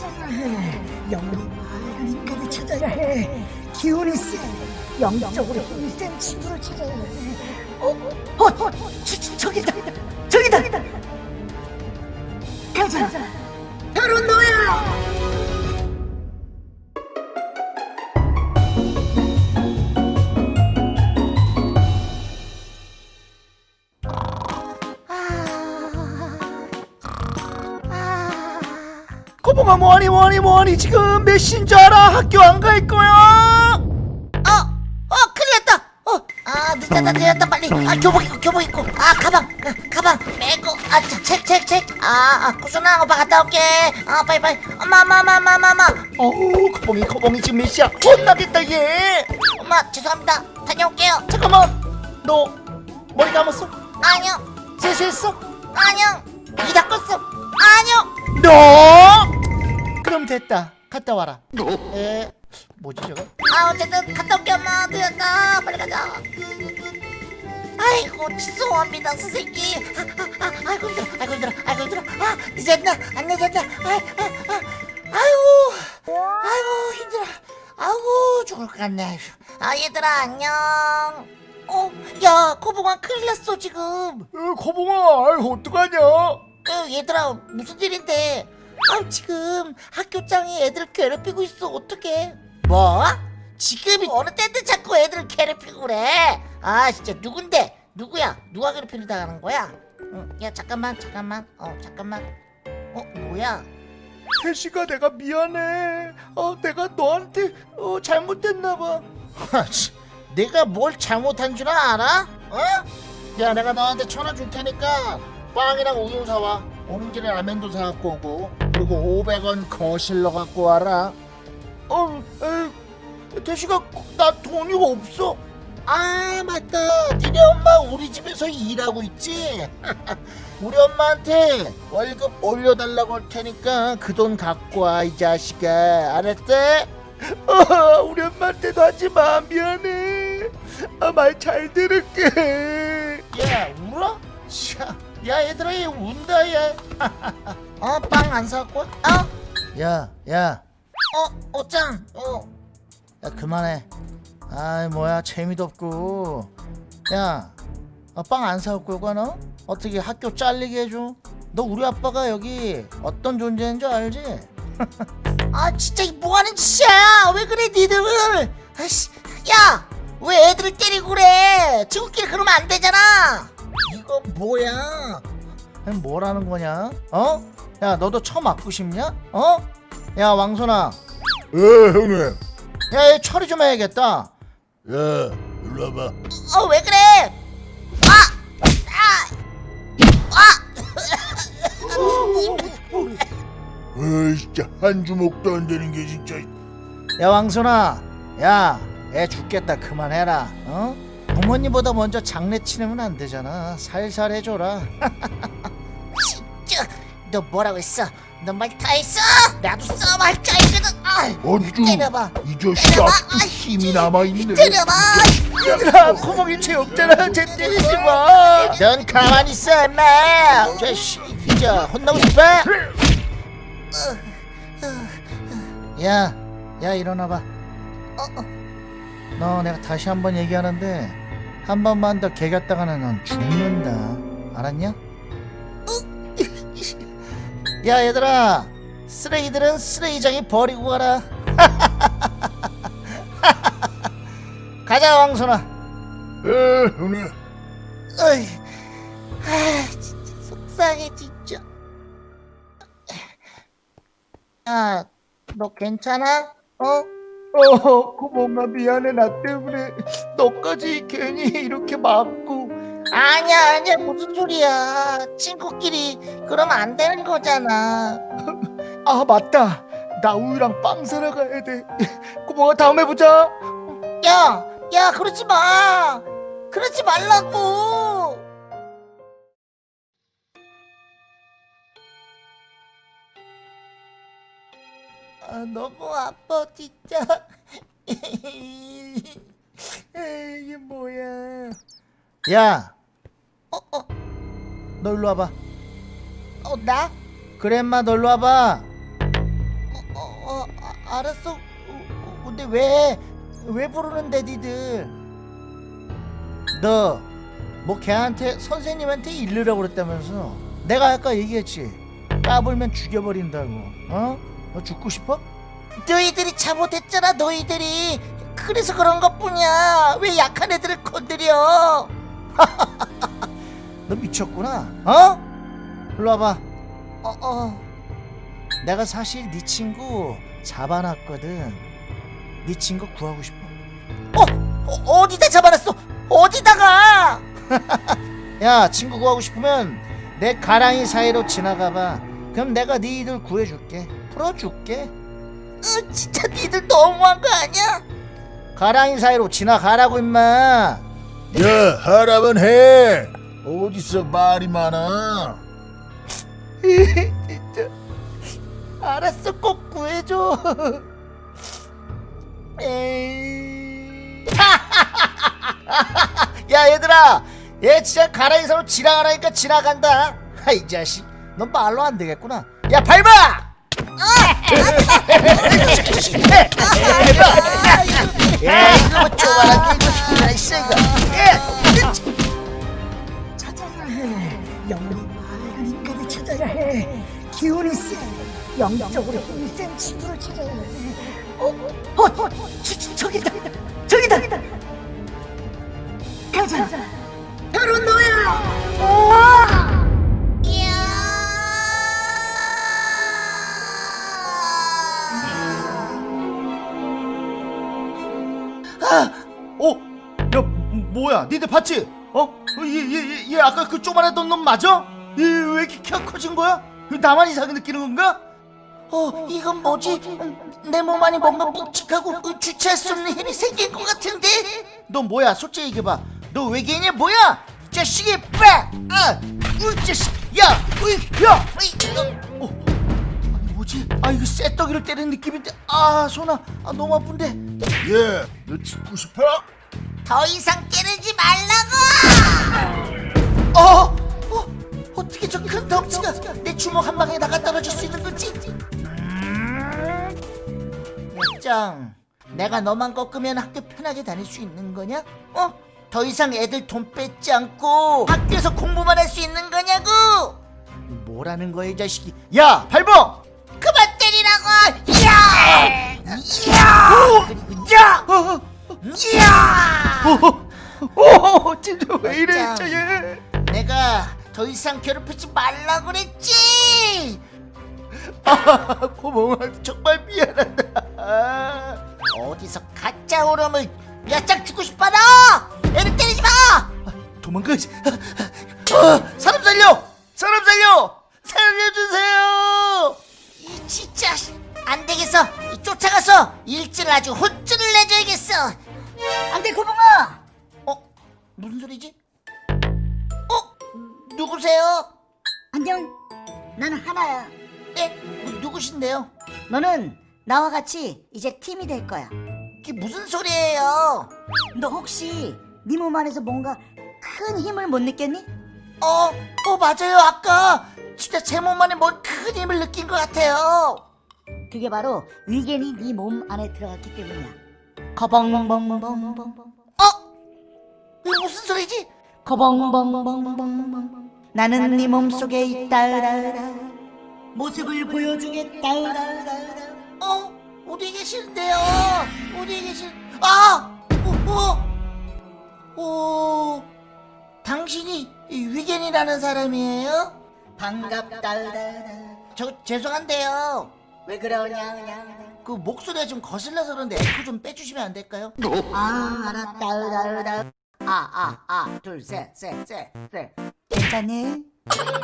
있잖아 영혼이 맑은 인간을 찾아야 해 기운이 세 영적으로 힘이 센 친구를 찾아야 해 어? 어? 어? 저, 저, 저기다 저기다 가자 바로 너야 거봉아 뭐하니 뭐하니 뭐하니 지금 몇 시인 줄 알아? 학교 안 갈 거야? 어, 어, 큰일 났다. 어, 아, 늦었다, 늦었다, 빨리. 아, 교복 입고, 교복 입고. 아, 가방, 아, 가방 메고. 아, 책, 책, 책, 책. 아, 아, 오빠 갔다 올게. 아, 빨리, 빨리. 엄마, 엄마, 엄마, 엄마, 엄마, 엄마. 어우 거봉이 거봉이 지금 몇 시야? 혼나겠다 얘 엄마, 죄송합니다. 다녀올게요. 잠깐만 너 머리 감았어? 아니요, 세수했어? 아니요. 이 닦았어. 아니요. 너? 그럼 됐다 갔다 와라 에 뭐지 저거? 아, 어쨌든 갔다 올게, 엄마. 늦었다. 빨리 가자. 아이고, 죄송합니다, 선생님. 아, 아, 아, 아이고, 힘들어, 아이고, 힘들어, 아이고, 힘들어. 아, 늦었나? 안 늦었나? 아, 아, 아. 아이고, 아이고, 힘들어. 아이고, 죽을 것 같네. 아, 얘들아, 안녕. 어, 야, 코봉아, 큰일 났어, 지금. 에, 거봉아 아이 어떡하냐 어, 얘들아, 무슨 일인데? 아, 지금 학교장이 애들 괴롭히고 있어. 어떡해? 뭐? 지금이 어느 때인데 자꾸 애들 괴롭히고 그래? 아, 진짜 누군데? 누구야? 누가 괴롭히는 당하는 거야? 응, 야, 잠깐만, 잠깐만. 어, 잠깐만. 어, 뭐야? 혜시가 내가 미안해 어 내가 너한테 어 잘못했나 봐 내가 뭘 잘못한 줄 알아? 어? 야, 내가 너한테 천원 줄 테니까 빵이랑 우유 사와. 오는 길에 라면도 사갖고 오고. 그리고 500원 거실러 갖고 와라. 어 에이 혜시가 나 돈이 없어. 아 맞다. 니네 엄마 우리 집에서 일하고 있지? 우리 엄마한테 월급 올려달라고 할 테니까 그 돈 갖고 와 이 자식아. 알았대? 어, 우리 엄마한테도 하지마. 미안해. 아, 말 잘 들을게. 야 울어? 차, 야 얘들아 얘 운다 얘 어 빵 안 사갖고 와? 어? 야, 야, 어? 어짱 어? 야 그만해. 아이 뭐야 재미도 없고. 야, 아, 빵안 사올 거야 너? 어떻게 학교 잘리게 해줘? 너 우리 아빠가 여기 어떤 존재인 줄 알지? 아 진짜 이 뭐하는 짓이야 왜 그래 니들 아씨 야왜 애들을 때리고 그래 친구끼리 그러면 안 되잖아 이거 뭐야 뭐라는 거냐? 어? 야 너도 처 맞고 싶냐? 어? 야 왕손아, 에 형님 야얘 처리 좀 해야겠다. 야 일로 와봐 어 왜 그래 아! 에이 진짜 한 주먹도 안 되는 게 진짜 야 왕손아, 야, 애 죽겠다 그만해라. 어? 부모님보다 먼저 장례 치르면 안 되잖아. 살살 해줘라. 진짜 너 뭐라고 했어 너 말 다 했어 나도 싸움 할 줄 알거든 아, 아주 때려봐 이 자식 때려봐. 아직도 힘이 남아있네 때려봐 얘들아, 코봉이 죄 없잖아. 쟤 때리지 마. 넌 가만히 있어 임마 자식 진짜 혼나고 싶어 야, 야 일어나봐. 어, 어. 너 내가 다시 한번 얘기하는데 한 번만 더 개겼다가는 넌 죽는다. 알았냐? 야 얘들아, 쓰레기들은 쓰레기장에 버리고 가라. 가자 왕손아. 에 형님 어이, 아 진짜 속상해 진짜 야너 괜찮아? 어? 어, 고봉아 미안해 나 때문에 너까지 괜히 이렇게 맞고. 아니야 아니야 무슨 소리야 친구끼리 그러면 안 되는 거잖아 아 맞다. 나 우유랑 빵 사러 가야 돼. 고봉아 다음에 보자. 야, 야, 그러지 마. 그러지 말라고. 아, 너무 아파 진짜. 이게 뭐야? 야, 어, 어, 너 일로 와봐. 어, 나? 그래 인마 너 일로 와봐. 알았어. 어, 어, 근데 왜? 왜 부르는데 니들? 너 뭐 걔한테 선생님한테 일르라고 그랬다면서? 내가 아까 얘기했지. 까불면 죽여버린다고. 어? 너 죽고 싶어? 너희들이 잘못했잖아 너희들이 그래서 그런 것 뿐이야 왜 약한 애들을 건드려 너 미쳤구나. 어? 일로 와봐. 어, 어. 내가 사실 네 친구 잡아놨거든. 네 친구 구하고 싶어. 어, 어디다 잡아놨어 어디다가 야 친구 구하고 싶으면 내 가랑이 사이로 지나가봐. 그럼 내가 니들 구해줄게. 풀어줄게. 으, 진짜 니들 너무한 거 아니야 가랑이 사이로 지나가라고 임마. 야 하라면 해 어디서 말이 많아 알았어 꼭 구해줘. 에이. 야 얘들아, 얘 진짜 가랑이 사이로 지나가라니까 지나간다. 아이 자식, 넌 말로 안 되겠구나. 야 밟아! 뭐. 예. 해. 영혼이 빨간 인간을 찾아야 해. 기운이 세. 영적으로 힘센 친구를 찾아야 해. 어, 어, 어, 저, 저, 저기다, 저기다. 가자. 바로 너야. 뭐야? 니들 봤지? 어? 얘얘얘 얘, 얘 아까 그 쪼만했던 놈 맞아? 얘왜 이렇게 키가 커진 거야? 나만 이상하게 느끼는 건가? 어 이건 뭐지 내 몸 안에 뭔가 묵직하고 어, 주체할 수 없는 힘이 생긴 것 같은데 너 뭐야? 솔직히 얘기해봐. 너 외계인이야 뭐야? 이 자식이 빠! 아! 이 자식! 야! 으이! 야! 으이! 어, 어. 아니 뭐지? 아 이거 쇠떡이를 때리는 느낌인데 아 손아 아 너무 아픈데 야너 죽고 싶어? 더 이상 깨르지 말라고 어? 어? 어떻게 저 큰 덩치가 내 주먹 한 방에 나가 떨어질 수 있는 거지? 짱 내가 너만 꺾으면 학교 편하게 다닐 수 있는 거냐? 어? 더 이상 애들 돈 뺏지 않고 학교에서 공부만 할 수 있는 거냐고 뭐라는 거야 이 자식이 야 발봉 그만 때리라고 야! 야! 야! 어, 야! 어, 진짜 왜 이래 짱. 진짜 얘 내가 더 이상 괴롭히지 말라고 그랬지! 아, 고마워. 정말 미안하다. 아. 어디서 가짜 오름을 야짝 죽고 싶어 너 애를 때리지 마! 도망가지 아, 사람 살려! 사람 살려! 살려주세요! 이 진짜 안 되겠어 이 쫓아가서 일진을 아주 혼쭐을 내줘야겠어 안 돼 고봉아. 어 무슨 소리지 어 누구세요 안녕. 나는 하나야. 네 뭐, 누구신데요 너는 나와 같이 이제 팀이 될 거야. 이게 무슨 소리예요 너 혹시 네 몸 안에서 뭔가 큰 힘을 못 느꼈니? 어, 어 맞아요. 아까 진짜 제 몸 안에 뭔 큰 힘을 느낀 것 같아요. 그게 바로 위겐이 네 몸 안에 들어갔기 때문이야. 거벙벙벙벙벙. 어? 이게 무슨 소리지? 거벙벙벙벙벙. 나는 네 몸속에 있다. 모습을 보여주겠다. 어? 어디 계시는데요? 어디 계신? 아! 어, 어, 어, 당신이 이 위겐이라는 사람이에요? 반갑다. 저 죄송한데요. 왜 그러냐? 그 목소리가 좀 거슬려서 그런데 에코 좀 빼주시면 안 될까요? 아 알았다. 아아아둘셋셋셋 셋. 괜찮니?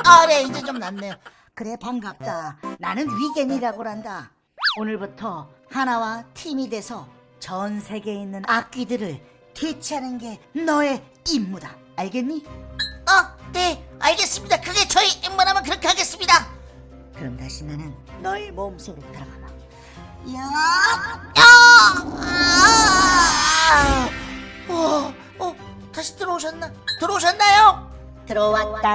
아, 네 이제 좀 낫네요. 그래 반갑다. 나는 위겐이라고 한다. 오늘부터 하나와 팀이 돼서 전 세계에 있는 악귀들을 퇴치하는 게 너의 임무다. 알겠니? 어, 네 알겠습니다. 그게 저희 임무라면 그렇게 하겠습니다. 그럼 다시 나는 너의 몸속으로 들어가마. 야! 야! 아! 어, 어, 다시 들어오셨나? 들어오셨나요? 들어왔다.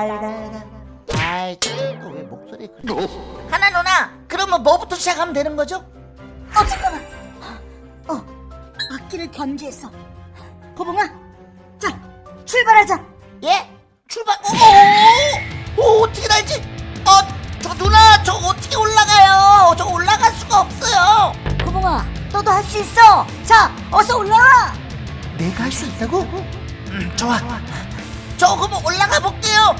아이, 또왜 목소리 그래? 하나 누나, 그러면 뭐부터 시작하면 되는 거죠? 어 잠깐만 어 악기를 견제했어 고봉아 자 출발하자 예? 출발 오, 오, 오 어떻게 날지 어 저 누나 저 어떻게 올라가요? 저 올라갈 수가 없어요. 고봉아 너도 할 수 있어. 자 어서 올라와 내가 할 수 있다고? 음, 좋아. 저 그럼 올라가 볼게요.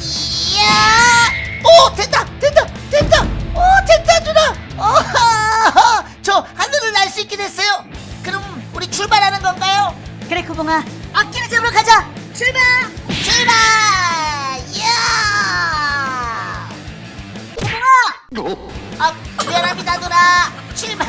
이야! 오 됐다 됐다 됐다. 오 됐다 누나. 오저 하늘을 날 수 있게 됐어요. 그럼 우리 출발하는 건가요? 그래 고봉아. 악기를 잡으러 가자. 출발! 출발 아 미안합니다 누나. 출발